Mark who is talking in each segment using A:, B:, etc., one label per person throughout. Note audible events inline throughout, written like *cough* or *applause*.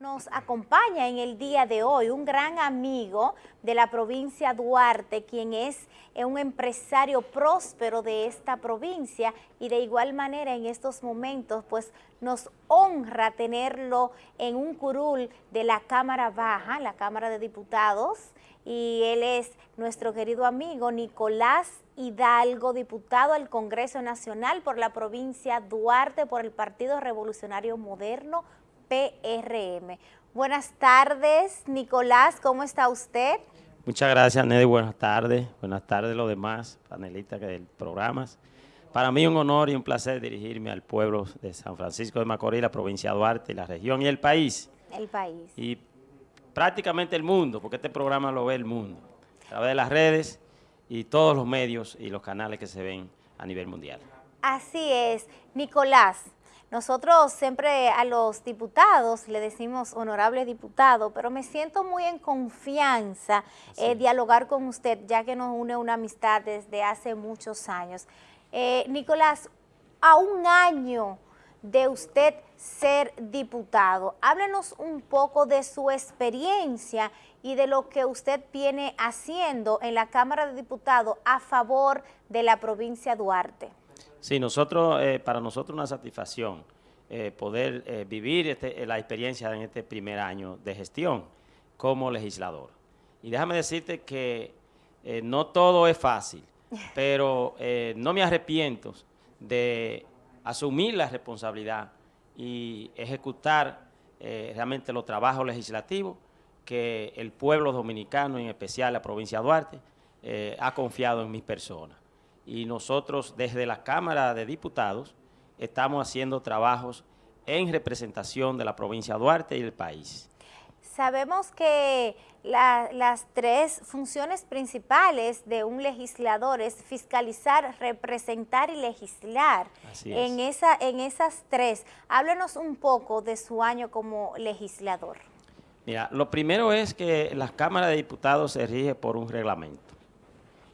A: Nos acompaña en el día de hoy un gran amigo de la provincia Duarte, quien es un empresario próspero de esta provincia. Y de igual manera en estos momentos pues nos honra tenerlo en un curul de la Cámara Baja, la Cámara de Diputados, y él es nuestro querido amigo Nicolás Hidalgo, diputado al Congreso Nacional por la provincia Duarte por el Partido Revolucionario Moderno, PRM. Buenas tardes, Nicolás, ¿cómo está usted?
B: Muchas gracias, Neddy. Buenas tardes. Buenas tardes los demás panelistas del programa. Para mí un honor y un placer dirigirme al pueblo de San Francisco de Macorís, la provincia de Duarte, la región y el país.
A: El país.
B: Y prácticamente el mundo, porque este programa lo ve el mundo, a través de las redes y todos los medios y los canales que se ven a nivel mundial.
A: Así es. Nicolás, nosotros siempre a los diputados le decimos honorable diputado, pero me siento muy en confianza eh, dialogar con usted, ya que nos une una amistad desde hace muchos años. Eh, Nicolás, a un año de usted ser diputado, háblenos un poco de su experiencia y de lo que usted viene haciendo en la Cámara de Diputados a favor de la provincia de Duarte.
B: Sí, nosotros, eh, para nosotros una satisfacción eh, poder eh, vivir este, la experiencia en este primer año de gestión como legislador. Y déjame decirte que no todo es fácil, *laughs* pero no me arrepiento de asumir la responsabilidad y ejecutar realmente los trabajos legislativos que el pueblo dominicano, en especial la provincia de Duarte, ha confiado en mis personas y nosotros desde la Cámara de Diputados estamos haciendo trabajos en representación de la provincia de Duarte y del país.
A: Sabemos que las tres funciones principales de un legislador es fiscalizar, representar y legislar.
B: Así
A: es. En, esa, en esas tres, háblenos un poco de su año como legislador.
B: Mira, lo primero es que la Cámara de Diputados se rige por un reglamento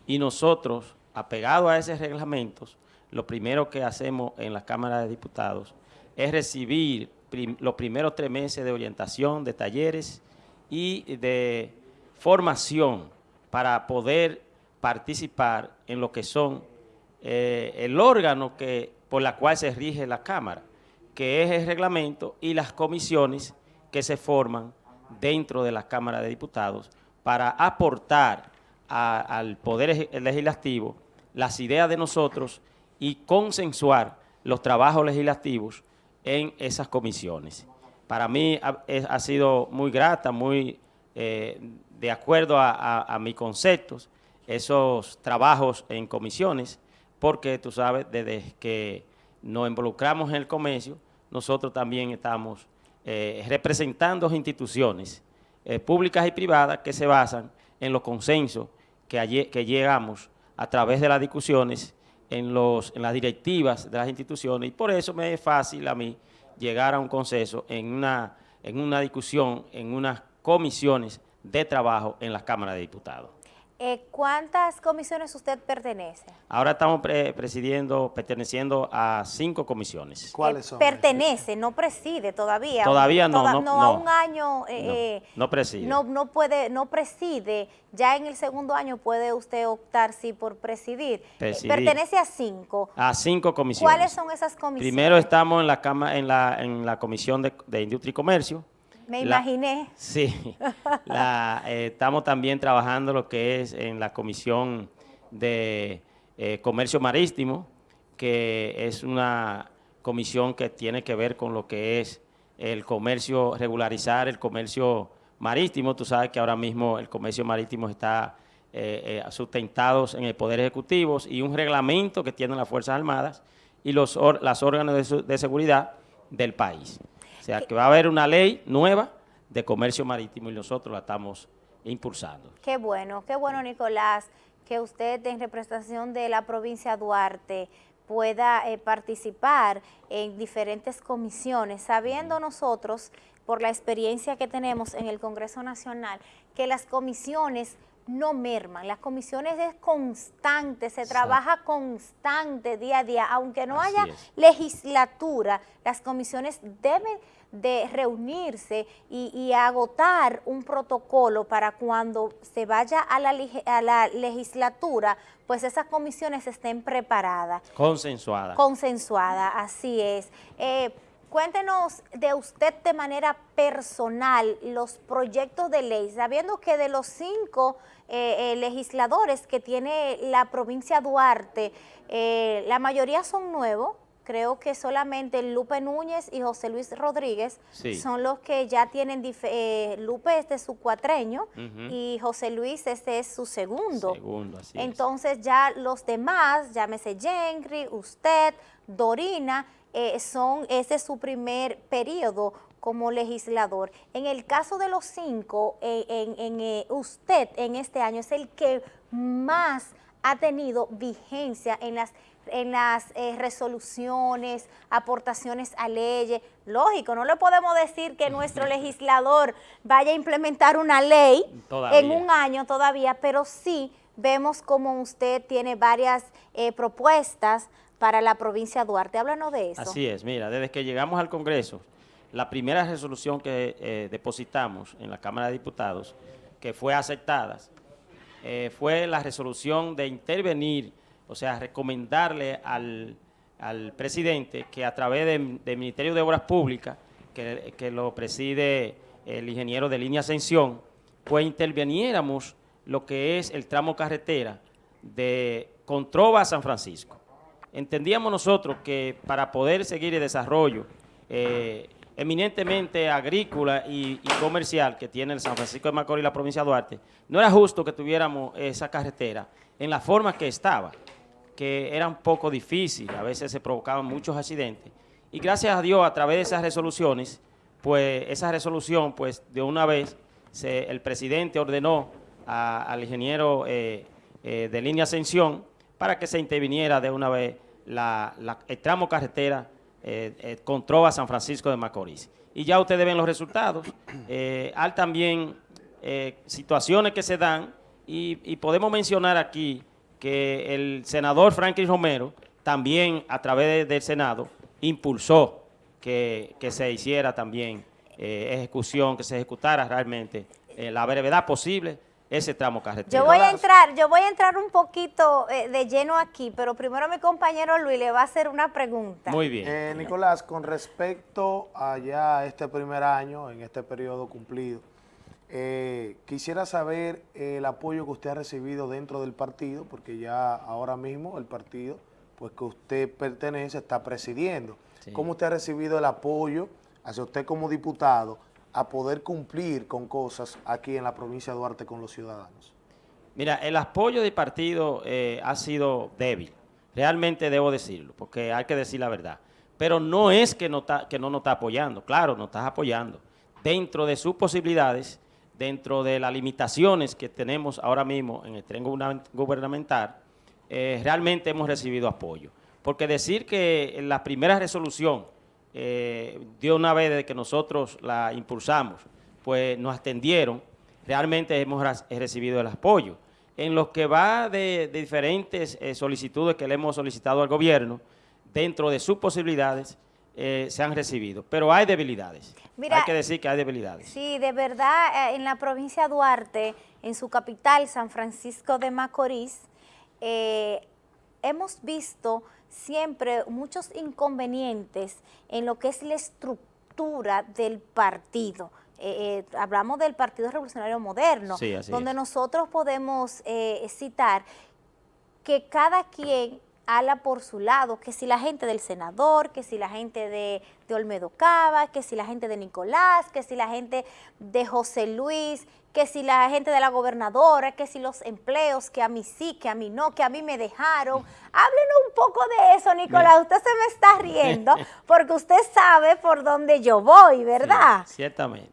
B: y nosotros apegado a esos reglamentos, lo primero que hacemos en la Cámara de Diputados es recibir los primeros tres meses de orientación, de talleres y de formación para poder participar en lo que son eh, el órgano que, por la cual se rige la Cámara, que es el reglamento y las comisiones que se forman dentro de la Cámara de Diputados para aportar al Poder Legislativo las ideas de nosotros y consensuar los trabajos legislativos en esas comisiones. Para mí ha, sido muy grata, muy eh, de acuerdo a, mis conceptos, esos trabajos en comisiones, porque tú sabes, desde que nos involucramos en el comercio, nosotros también estamos eh, representando instituciones eh, públicas y privadas que se basan en los consensos que, que llegamos a través de las discusiones en, las directivas de las instituciones y por eso me es fácil a mí llegar a un consenso en una, en una discusión, en unas comisiones de trabajo en la Cámara de Diputados.
A: Eh, ¿Cuántas comisiones usted pertenece?
B: Ahora estamos presidiendo, perteneciendo a cinco comisiones.
A: ¿Cuáles son? pertenece, no preside todavía.
B: Todavía no, no, no,
A: a un año.
B: Eh, no, eh, preside.
A: No, no, puede, no preside. Ya en el segundo año puede usted optar, sí, por presidir. pertenece a cinco.
B: A cinco comisiones.
A: ¿Cuáles son esas comisiones?
B: Primero estamos en la, cama, en la, en la Comisión de, de Industria y Comercio,
A: me imaginé.
B: Sí, eh, estamos también trabajando lo que es en la Comisión de eh, Comercio Marítimo, que es una comisión que tiene que ver con lo que es el comercio, regularizar el comercio marítimo. Tú sabes que ahora mismo el comercio marítimo está eh, sustentado en el Poder Ejecutivo y un reglamento que tienen las Fuerzas Armadas y los las órganos de seguridad del país. O sea, que va a haber una ley nueva de comercio marítimo y nosotros la estamos impulsando.
A: Qué bueno, qué bueno, Nicolás, que usted en representación de la provincia de Duarte pueda eh, participar en diferentes comisiones, sabiendo nosotros, por la experiencia que tenemos en el Congreso Nacional, que las comisiones no merman, las comisiones es constante, se trabaja constante día a día, aunque no haya legislatura, las comisiones deben de reunirse y, agotar un protocolo para cuando se vaya a la, a la legislatura, pues esas comisiones estén preparadas.
B: Consensuadas.
A: Consensuadas, así es. Eh, Cuéntenos de usted de manera personal los proyectos de ley, sabiendo que de los cinco eh, eh, legisladores que tiene la provincia Duarte, eh, la mayoría son nuevos, creo que solamente Lupe Núñez y José Luis Rodríguez son los que ya tienen, Lupe es de su cuatreño y José Luis este es su segundo.
B: Segundo, así
A: Entonces ya los demás, llámese Jenry, usted, Dorina, eh, son, ese es su primer periodo como legislador. En el caso de los cinco, eh, en, eh, usted en este año es el que más ha tenido vigencia en las en las resoluciones, aportaciones a leyes. Lógico, no le podemos decir que nuestro *laughs* legislador vaya a implementar una ley en un año todavía, pero sí vemos como usted tiene varias propuestas para la provincia de Duarte. Háblanos de eso.
B: Así es, mira, desde que llegamos al Congreso, la primera resolución que eh, depositamos en la Cámara de Diputados, que fue aceptada, eh, fue la resolución de intervenir, o sea, recomendarle al, presidente que a través del Ministerio de Obras Públicas, que, que, lo preside el ingeniero de línea Ascensión, pues interveniéramos lo que es el tramo carretera de Controva a San Francisco entendíamos nosotros que para poder seguir el desarrollo eh, eminentemente agrícola y, comercial que tiene el San Francisco de Macorís y la provincia de Duarte, no era justo que tuviéramos esa carretera en la forma que estaba, que era un poco difícil, a veces se provocaban muchos accidentes. Y gracias a Dios, a través de esas resoluciones, pues esa resolución, pues de una vez, el presidente ordenó al ingeniero eh, eh, de línea Ascensión para que se interviniera de una vez la, el tramo carretera eh, eh, San Francisco de Macorís. Y ya ustedes ven los resultados. *clears throat* Eh, hay también situaciones que se dan y, podemos mencionar aquí que el senador Franklin Romero también a través del Senado impulsó que, que se hiciera también ejecución, que se ejecutara realmente la brevedad posible ese tramo carretera.
A: Yo voy a entrar, yo voy a entrar un poquito eh, de lleno aquí, pero primero mi compañero Luis le va a hacer una pregunta.
C: Muy bien. Eh, Nicolás, con respecto a ya este primer año, en este periodo cumplido, eh, quisiera saber el apoyo que usted ha recibido dentro del partido, porque ya ahora mismo el partido pues que usted pertenece está presidiendo. ¿Cómo usted ha recibido el apoyo hacia usted como diputado a poder cumplir con cosas aquí en la provincia de Duarte con los ciudadanos?
B: Mira, el apoyo del partido eh, ha sido débil, realmente debo decirlo, porque hay que decir la verdad. Pero no es que no, que no nos está apoyando, claro, nos está apoyando. Dentro de sus posibilidades, dentro de las limitaciones que tenemos ahora mismo en el tren gubernamental, eh, realmente hemos recibido apoyo. Porque decir que la primera resolución eh, de una vez desde que nosotros la impulsamos, pues nos atendieron, realmente hemos recibido el apoyo. En lo que va de, diferentes eh, solicitudes que le hemos solicitado al gobierno, dentro de sus posibilidades, eh, se han recibido. Pero hay debilidades. hay que decir que hay debilidades.
A: Sí, de verdad, en la provincia de Duarte, en su capital, San Francisco de Macorís, hemos visto siempre muchos inconvenientes en lo que es la estructura del partido. Eh, eh, hablamos del Partido Revolucionario Moderno, donde nosotros podemos eh, citar que cada quien ala por su lado, que si la gente del senador, que si la gente de, de, Olmedo Cava, que si la gente de Nicolás, que si la gente de José Luis, que si la gente de la gobernadora, que si los empleos, que a mí sí, que a mí no, que a mí me dejaron. *laughs* Háblenos un poco de eso, Nicolás. Usted se me está riendo *laughs* porque usted sabe por dónde yo voy, ¿verdad?
B: ciertamente.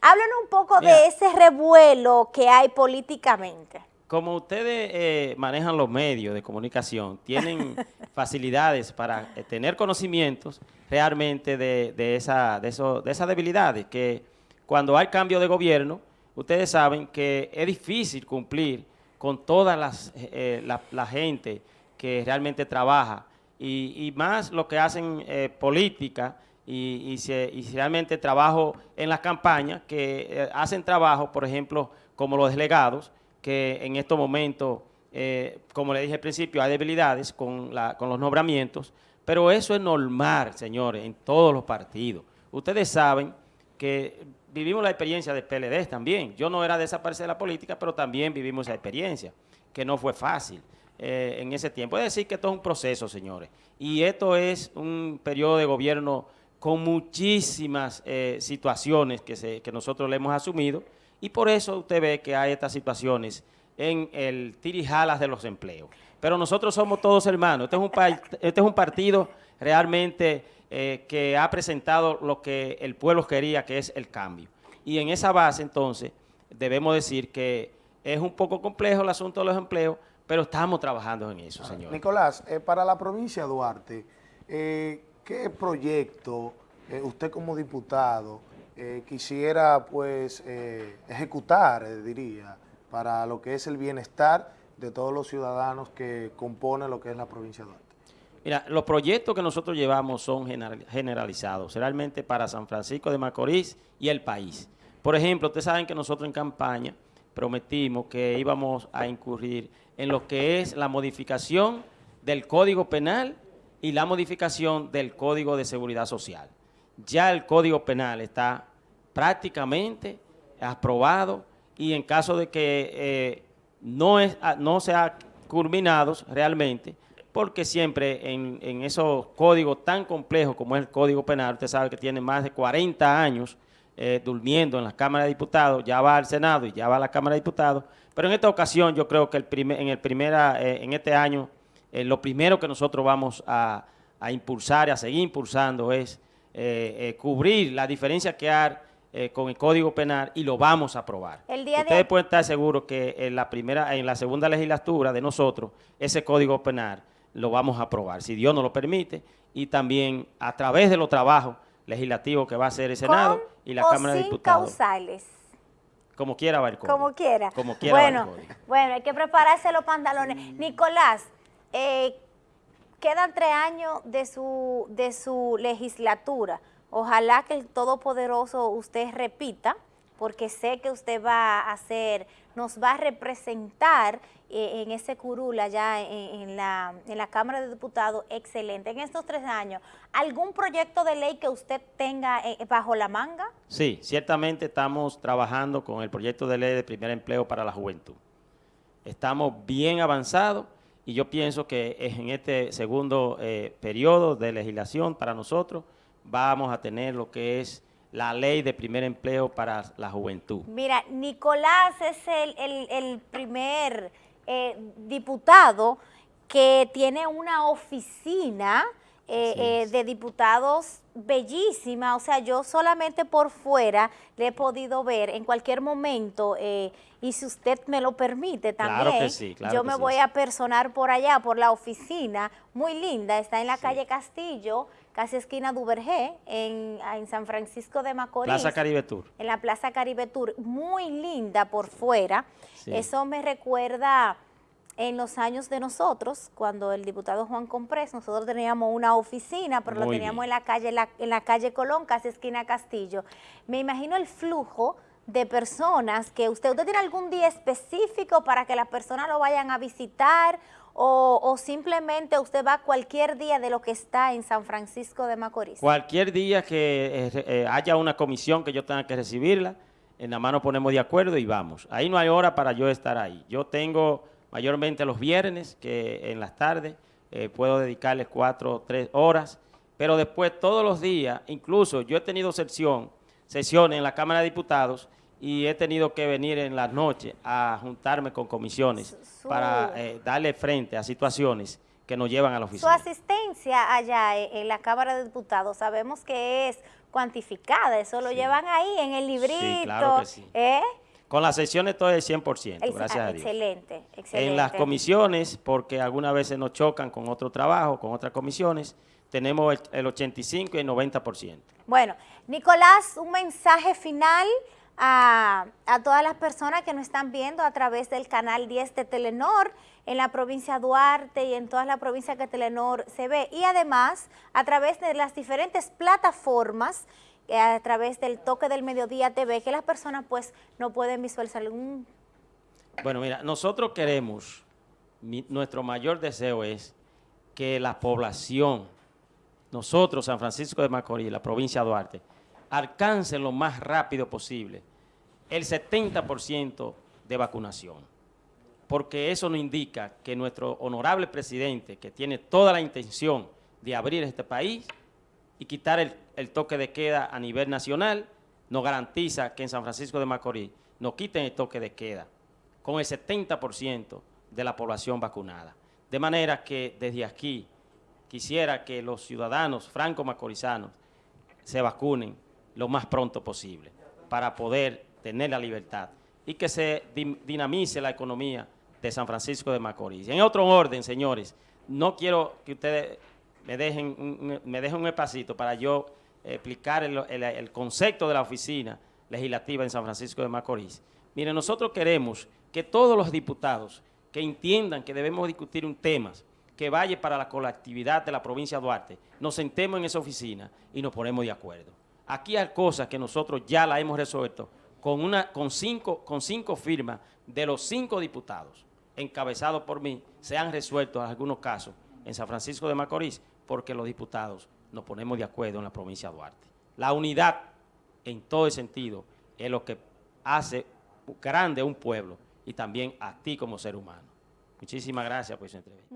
A: Háblenos un poco de ese revuelo que hay políticamente
B: como ustedes eh, manejan los medios de comunicación, tienen *laughs* facilidades para eh, tener conocimientos realmente de, esa, de, eso, de esas debilidades, que cuando hay cambio de gobierno, ustedes saben que es difícil cumplir con toda las, eh, la, la, gente que realmente trabaja. Y, y más lo que hacen política y, y, se, y, realmente trabajo en las campañas, que hacen trabajo, por ejemplo, como los delegados, que en estos momentos, eh, como le dije al principio, hay debilidades con, los nombramientos, pero eso es normal, señores, en todos los partidos. Ustedes saben que vivimos la experiencia de PLD también. Yo no era de esa parte de la política, pero también vivimos esa experiencia, que no fue fácil eh, en ese tiempo. Es decir, que esto es un proceso, señores. Y esto es un periodo de gobierno con muchísimas eh, situaciones que nosotros le hemos asumido y por eso usted ve que hay estas situaciones en el tirijalas de los empleos. Pero nosotros somos todos hermanos. Este es un, este es un partido realmente eh, que ha presentado lo que el pueblo quería, que es el cambio. Y en esa base, entonces, debemos decir que es un poco complejo el asunto de los empleos, pero estamos trabajando en eso, señor.
C: Nicolás, eh, para la provincia de Duarte, eh, ¿qué proyecto usted como diputado eh, quisiera pues eh, ejecutar, diría, para lo que es el bienestar de todos los ciudadanos que componen lo que es la provincia de Duarte?
B: Mira, los proyectos que nosotros llevamos son generalizados, realmente para San Francisco de Macorís y el país. Por ejemplo, ustedes saben que nosotros en campaña prometimos que íbamos a incurrir en lo que es la modificación del Código Penal y la modificación del Código de Seguridad Social. Ya el Código Penal está prácticamente aprobado y en caso de que eh, no, es, ah, no sea culminado realmente, porque siempre en, en, esos códigos tan complejos como es el Código Penal, usted sabe que tiene más de 40 años eh, durmiendo en la Cámara de Diputados, ya va al Senado y ya va a la Cámara de Diputados, pero en esta ocasión yo creo que el primer, en, el primera, eh, en este año eh, lo primero que nosotros vamos a, a impulsar y a seguir impulsando es eh, eh, cubrir la diferencia que hay eh, con el Código Penal y lo vamos a aprobar. Ustedes de... pueden estar seguros que en la primera, en la segunda legislatura de nosotros, ese Código Penal lo vamos a aprobar, si Dios nos lo permite, y también a través de los trabajos legislativos que va a hacer el Senado y la Cámara de Diputados.
A: causales.
B: Como quiera va el código.
A: Como quiera.
B: Como quiera
A: bueno, bueno, hay que prepararse los pantalones. Nicolás, eh, quedan tres años de su, de su legislatura. Ojalá que el Todopoderoso usted repita, porque sé que usted va a hacer, nos va a representar eh, en ese curul allá en, la, en la Cámara de Diputados, excelente. En estos tres años, ¿algún proyecto de ley que usted tenga eh, bajo la manga?
B: Sí, ciertamente estamos trabajando con el proyecto de ley de primer empleo para la juventud. Estamos bien avanzados y yo pienso que en este segundo eh, periodo de legislación para nosotros vamos a tener lo que es la ley de primer empleo para la juventud.
A: Mira, Nicolás es el, el, el primer eh, diputado que tiene una oficina eh, eh, de diputados bellísima, o sea, yo solamente por fuera le he podido ver en cualquier momento, eh, y si usted me lo permite también,
B: claro sí, claro
A: yo me
B: sí.
A: voy a personar por allá, por la oficina, muy linda, está en la calle Castillo, casi esquina Duvergé, en, en San Francisco de Macorís.
B: Plaza Caribe Tour.
A: En la Plaza Caribe Tour, muy linda por fuera, eso me recuerda en los años de nosotros, cuando el diputado Juan Comprés, nosotros teníamos una oficina, pero Muy lo teníamos bien. en la calle la, en la calle Colón, casi esquina Castillo. Me imagino el flujo de personas que usted, usted tiene algún día específico para que las personas lo vayan a visitar o, o, simplemente usted va cualquier día de lo que está en San Francisco de Macorís.
B: Cualquier día que eh, eh, haya una comisión que yo tenga que recibirla, en la mano ponemos de acuerdo y vamos. Ahí no hay hora para yo estar ahí. Yo tengo mayormente los viernes, que en las tardes eh, puedo dedicarles cuatro o tres horas, pero después todos los días, incluso yo he tenido sesión, sesiones en la Cámara de Diputados y he tenido que venir en las noches a juntarme con comisiones Su... para eh, darle frente a situaciones que nos llevan a la oficina.
A: Su asistencia allá en la Cámara de Diputados sabemos que es cuantificada, eso lo sí. llevan ahí en el librito.
B: Sí, claro que sí.
A: ¿eh?
B: Con las sesiones todo es 100%,
A: el,
B: gracias a Dios.
A: Excelente, excelente.
B: En las comisiones, porque algunas veces nos chocan con otro trabajo, con otras comisiones, tenemos el, el 85 y el 90%.
A: Bueno, Nicolás, un mensaje final a, a, todas las personas que nos están viendo a través del canal 10 de Telenor en la provincia de Duarte y en todas las provincias que Telenor se ve y además a través de las diferentes plataformas a través del toque del mediodía TV que las personas pues no pueden visualizar algún...
B: Bueno, mira, nosotros queremos, nuestro mayor deseo es que la población, nosotros, San Francisco de Macorís, la provincia de Duarte, alcancen lo más rápido posible el 70% de vacunación. Porque eso nos indica que nuestro honorable presidente, que tiene toda la intención de abrir este país y quitar el, toque de queda a nivel nacional, nos garantiza que en San Francisco de Macorís nos quiten el toque de queda con el 70% de la población vacunada. De manera que desde aquí quisiera que los ciudadanos franco-macorizanos se vacunen lo más pronto posible para poder tener la libertad y que se dinamice la economía de San Francisco de Macorís. En otro orden, señores, no quiero que ustedes me dejen un, me un espacito para yo explicar el, el, concepto de la oficina legislativa en San Francisco de Macorís. Miren, nosotros queremos que todos los diputados que entiendan que debemos discutir un tema que vaya para la colectividad de la provincia de Duarte, nos sentemos en esa oficina y nos ponemos de acuerdo. Aquí hay cosas que nosotros ya la hemos resuelto con, una, con, cinco, con cinco firmas de los cinco diputados encabezados por mí, se han resuelto algunos casos en San Francisco de Macorís porque los diputados nos ponemos de acuerdo en la provincia de Duarte. La unidad en todo el sentido es lo que hace grande a un pueblo y también a ti como ser humano. Muchísimas gracias por su entrevista.